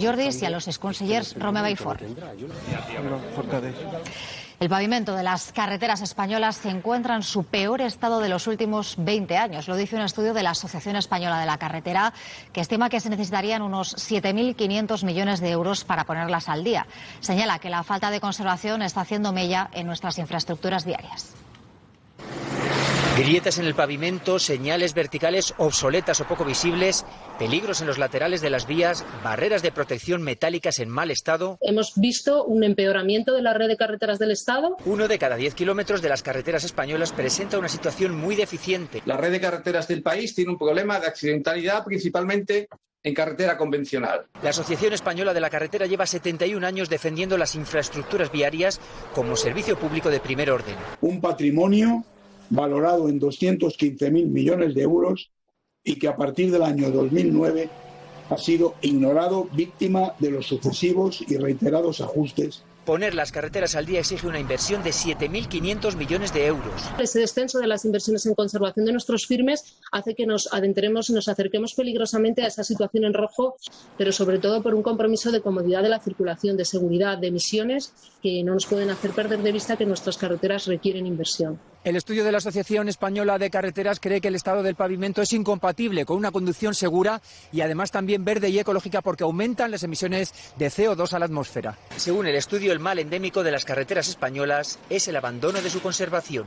Jordis y a los exconsellers Romeva y Ford. El pavimento de las carreteras españolas se encuentra en su peor estado de los últimos 20 años. Lo dice un estudio de la Asociación Española de la Carretera, que estima que se necesitarían unos 7.500 millones de euros para ponerlas al día. Señala que la falta de conservación está haciendo mella en nuestras infraestructuras diarias. Grietas en el pavimento, señales verticales obsoletas o poco visibles, peligros en los laterales de las vías, barreras de protección metálicas en mal estado. Hemos visto un empeoramiento de la red de carreteras del Estado. Uno de cada diez kilómetros de las carreteras españolas presenta una situación muy deficiente. La red de carreteras del país tiene un problema de accidentalidad principalmente en carretera convencional. La Asociación Española de la Carretera lleva 71 años defendiendo las infraestructuras viarias como servicio público de primer orden. Un patrimonio valorado en 215.000 millones de euros y que a partir del año 2009 ha sido ignorado víctima de los sucesivos y reiterados ajustes Poner las carreteras al día exige una inversión de 7.500 millones de euros. Ese descenso de las inversiones en conservación de nuestros firmes hace que nos adentremos y nos acerquemos peligrosamente a esa situación en rojo, pero sobre todo por un compromiso de comodidad de la circulación, de seguridad, de emisiones que no nos pueden hacer perder de vista que nuestras carreteras requieren inversión. El estudio de la Asociación Española de Carreteras cree que el estado del pavimento es incompatible con una conducción segura y además también verde y ecológica porque aumentan las emisiones de CO2 a la atmósfera. Según el estudio, el mal endémico de las carreteras españolas es el abandono de su conservación.